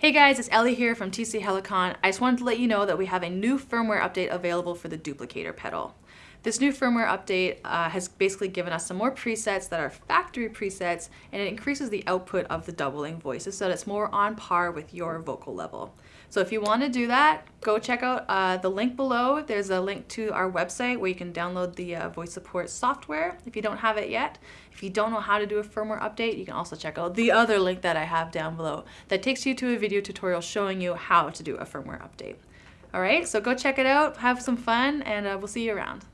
Hey guys, it's Ellie here from TC Helicon. I just wanted to let you know that we have a new firmware update available for the duplicator pedal. This new firmware update uh, has basically given us some more presets that are factory presets and it increases the output of the doubling voices so that it's more on par with your vocal level. So if you want to do that, go check out uh, the link below. There's a link to our website where you can download the uh, VoiceSupport software if you don't have it yet. If you don't know how to do a firmware update, you can also check out the other link that I have down below that takes you to a video tutorial showing you how to do a firmware update. All right, so go check it out, have some fun, and uh, we'll see you around.